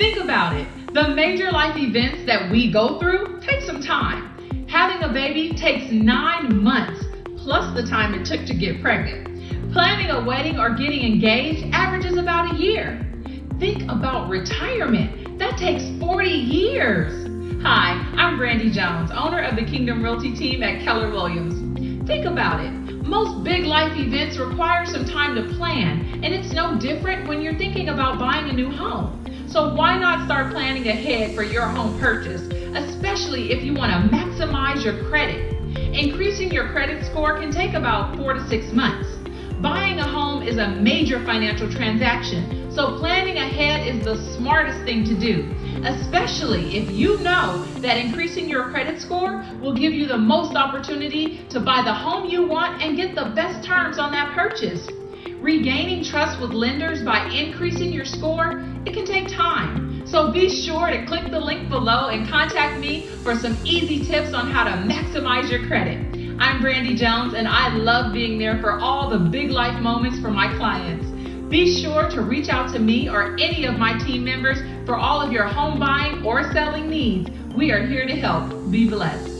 Think about it. The major life events that we go through take some time. Having a baby takes nine months, plus the time it took to get pregnant. Planning a wedding or getting engaged averages about a year. Think about retirement. That takes 40 years. Hi, I'm Brandy Jones, owner of the Kingdom Realty team at Keller Williams. Think about it. Most big life events require some time to plan, and it's no different when you're thinking about buying a new home. So why not start planning ahead for your home purchase, especially if you want to maximize your credit. Increasing your credit score can take about four to six months. Buying a home is a major financial transaction, so planning ahead is the smartest thing to do, especially if you know that increasing your credit score will give you the most opportunity to buy the home you want and get the best terms on that purchase. Regaining trust with lenders by increasing your score, it can take time. So be sure to click the link below and contact me for some easy tips on how to maximize your credit. I'm Brandy Jones and I love being there for all the big life moments for my clients. Be sure to reach out to me or any of my team members for all of your home buying or selling needs. We are here to help. Be blessed.